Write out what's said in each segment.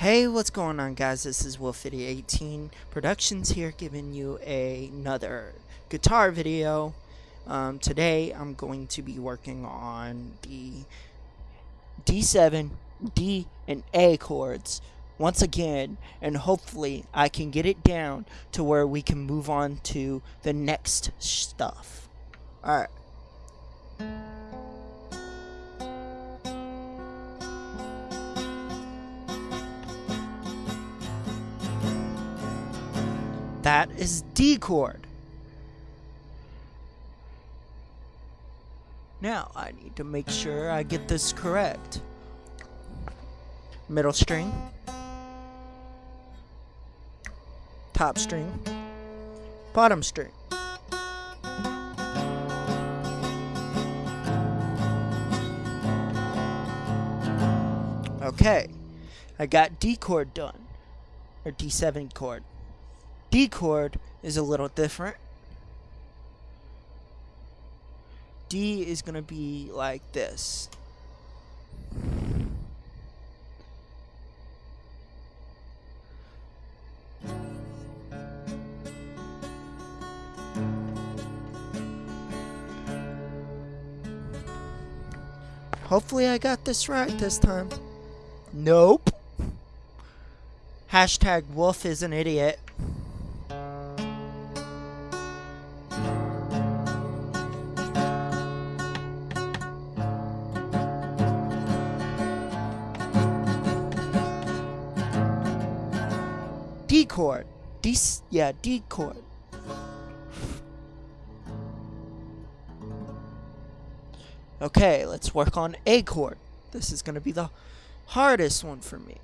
Hey, what's going on, guys? This is Wolfity18 Productions here, giving you another guitar video. Um, today, I'm going to be working on the D7, D, and A chords once again, and hopefully, I can get it down to where we can move on to the next stuff. Alright. That is D chord. Now, I need to make sure I get this correct. Middle string. Top string. Bottom string. Okay, I got D chord done, or D7 chord. D chord is a little different. D is going to be like this. Hopefully I got this right this time. Nope. Hashtag wolf is an idiot. Chord. D, yeah, D chord. Okay, let's work on A chord. This is going to be the hardest one for me.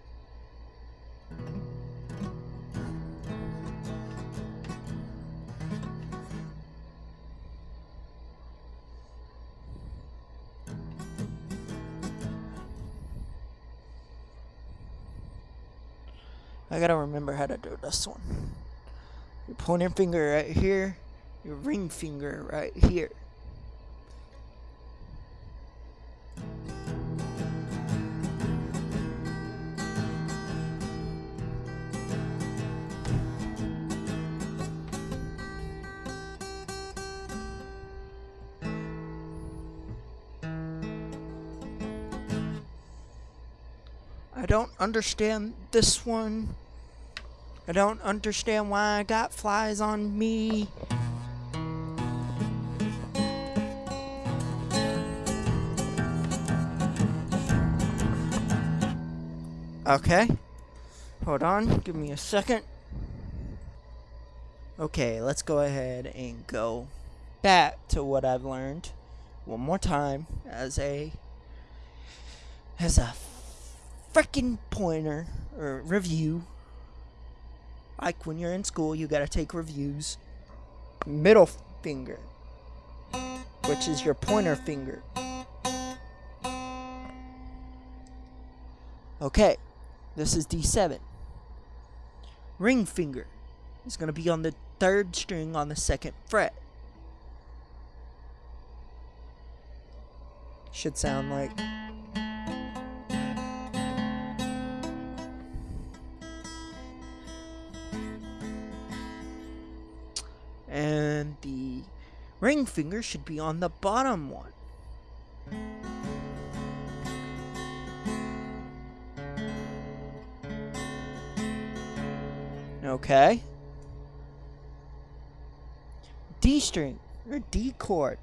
I gotta remember how to do this one. Your pointer finger right here, your ring finger right here. I don't understand this one. I don't understand why I got flies on me. Okay. Hold on. Give me a second. Okay, let's go ahead and go back to what I've learned one more time as a as a freaking pointer or review. Like when you're in school, you gotta take reviews. Middle finger, which is your pointer finger. Okay, this is D7. Ring finger is gonna be on the third string on the second fret. Should sound like. Ring finger should be on the bottom one. Okay. D string, or D chord.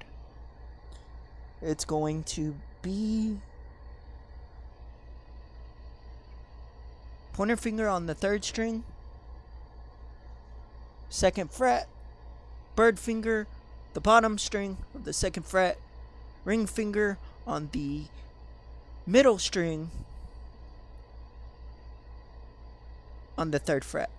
It's going to be pointer finger on the third string, second fret, bird finger, the bottom string of the second fret, ring finger on the middle string on the third fret.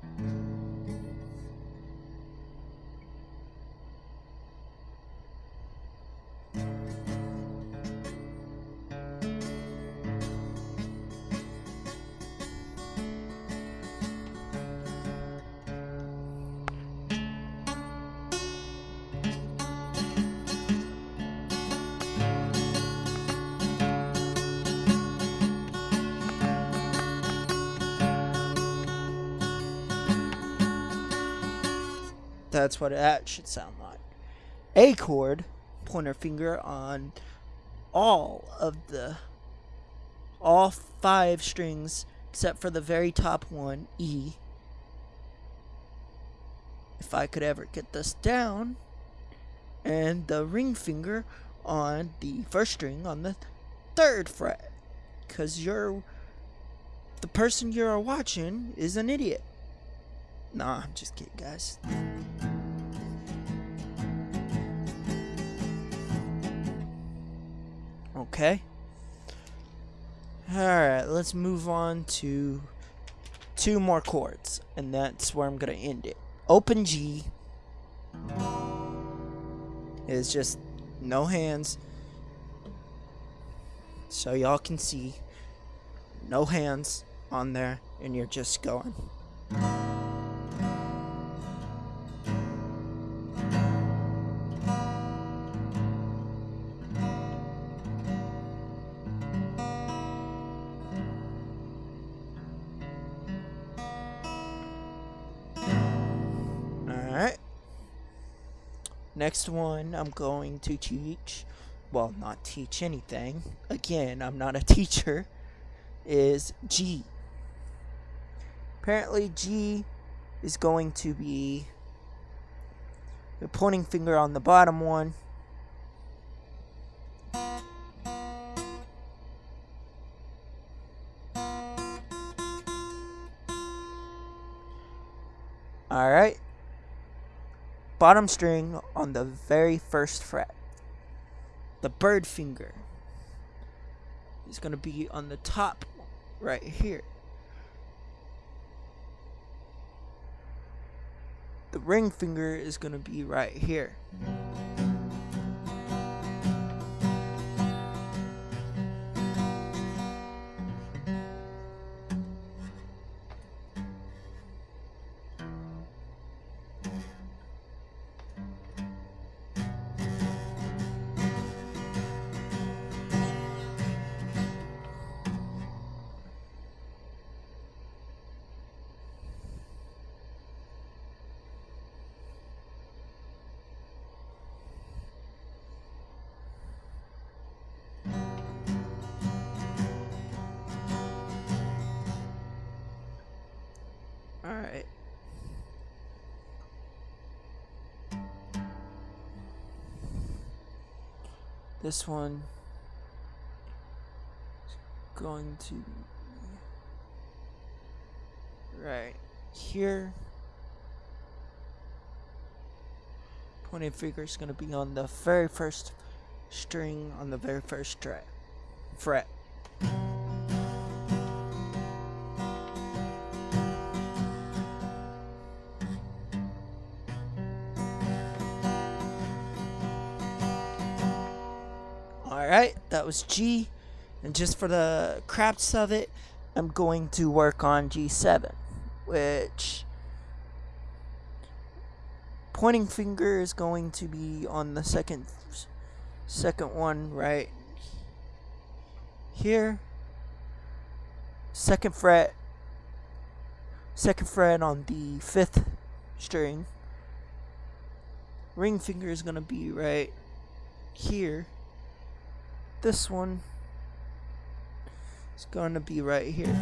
That's what that should sound like. A chord, pointer finger on all of the all five strings except for the very top one, E. If I could ever get this down, and the ring finger on the first string on the third fret, because you're the person you're watching is an idiot. Nah, I'm just kidding, guys. Okay. Alright, let's move on to two more chords, and that's where I'm going to end it. Open G is just no hands, so y'all can see no hands on there, and you're just going. Next one I'm going to teach, well, not teach anything. Again, I'm not a teacher, is G. Apparently, G is going to be the pointing finger on the bottom one. Alright. Bottom string on the very first fret. The bird finger is going to be on the top right here. The ring finger is going to be right here. This one is going to be right here. Pointing finger is going to be on the very first string on the very first fret. Alright, that was G. And just for the craps of it, I'm going to work on G7, which pointing finger is going to be on the second second one right here. Second fret second fret on the fifth string. Ring finger is going to be right here this one is to be right here.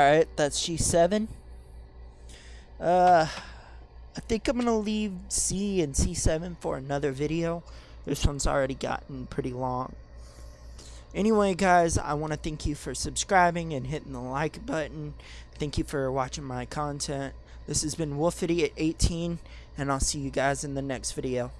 Alright, that's G7. Uh, I think I'm gonna leave C and C7 for another video. This one's already gotten pretty long. Anyway, guys, I want to thank you for subscribing and hitting the like button. Thank you for watching my content. This has been Wolfity at 18, and I'll see you guys in the next video.